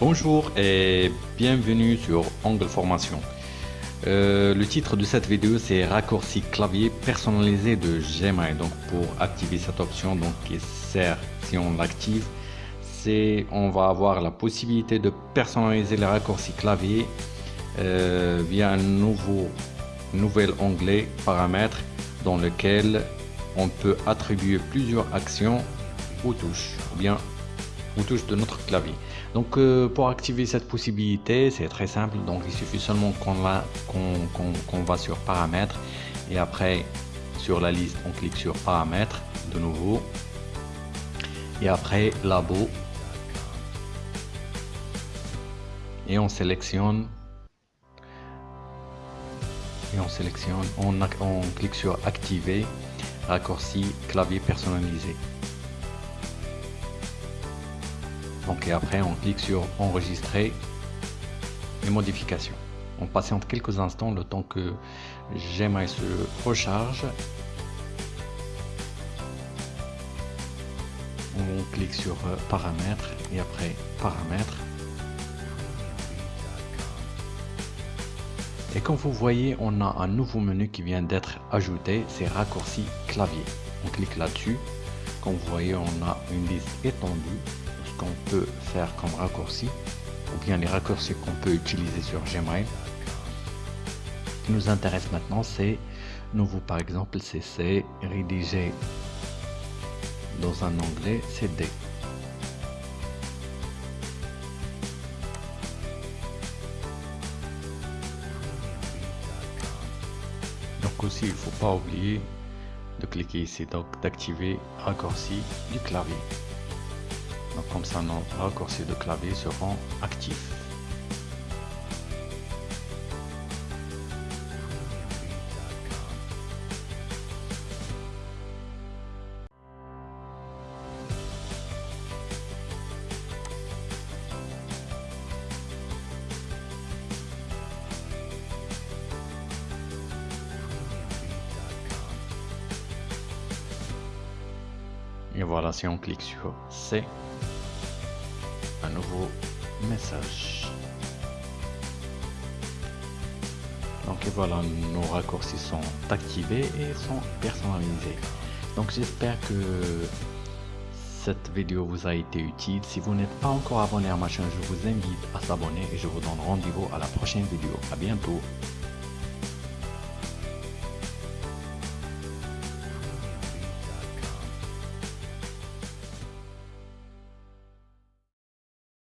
Bonjour et bienvenue sur Angle Formation. Euh, le titre de cette vidéo c'est raccourci clavier personnalisé de Gmail. Donc pour activer cette option donc qui sert si on l'active, c'est on va avoir la possibilité de personnaliser les raccourcis clavier euh, via un nouveau nouvel onglet paramètres dans lequel on peut attribuer plusieurs actions aux touches ou bien aux touches de notre clavier. Donc euh, pour activer cette possibilité, c'est très simple. Donc il suffit seulement qu'on va, qu'on va sur paramètres et après sur la liste, on clique sur paramètres de nouveau et après labo et on sélectionne et on sélectionne, on, on clique sur activer raccourci clavier personnalisé. Donc et après on clique sur enregistrer les modifications. On patiente quelques instants le temps que Gmail se recharge. On clique sur euh, paramètres et après paramètres. Et comme vous voyez, on a un nouveau menu qui vient d'être ajouté, c'est raccourci clavier. On clique là-dessus. Comme vous voyez, on a une liste étendue qu'on peut faire comme raccourci ou bien les raccourcis qu'on peut utiliser sur Gmail. Ce qui nous intéresse maintenant, c'est nouveau par exemple CC, rédiger dans un onglet CD. Donc aussi, il ne faut pas oublier de cliquer ici, donc d'activer raccourci du clavier. Comme ça, nos raccourcis de clavier seront actifs. Et voilà, si on clique sur C, un nouveau message. Donc voilà, nos raccourcis sont activés et sont personnalisés. Donc j'espère que cette vidéo vous a été utile. Si vous n'êtes pas encore abonné à ma chaîne, je vous invite à s'abonner et je vous donne rendez-vous à la prochaine vidéo. À bientôt.